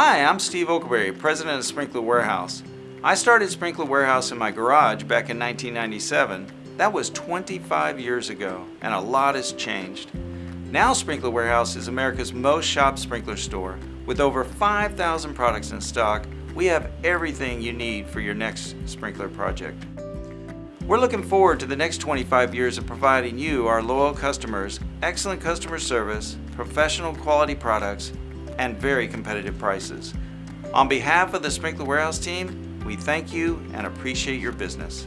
Hi, I'm Steve Oakberry, President of Sprinkler Warehouse. I started Sprinkler Warehouse in my garage back in 1997. That was 25 years ago, and a lot has changed. Now Sprinkler Warehouse is America's most shopped sprinkler store. With over 5,000 products in stock, we have everything you need for your next sprinkler project. We're looking forward to the next 25 years of providing you, our loyal customers, excellent customer service, professional quality products, and very competitive prices. On behalf of the Sprinkler Warehouse team, we thank you and appreciate your business.